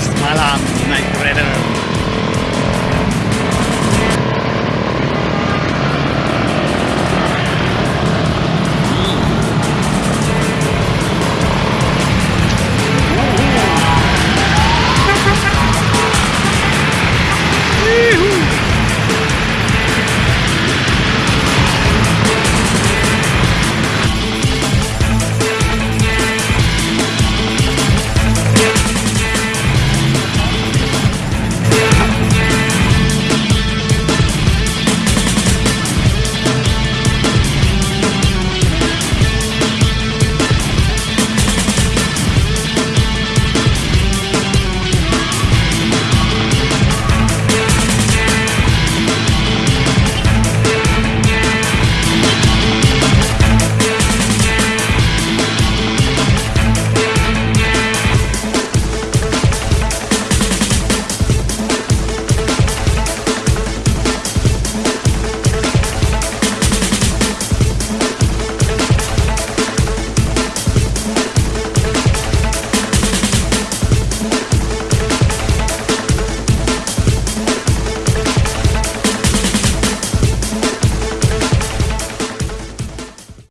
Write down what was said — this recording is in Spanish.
es mala Night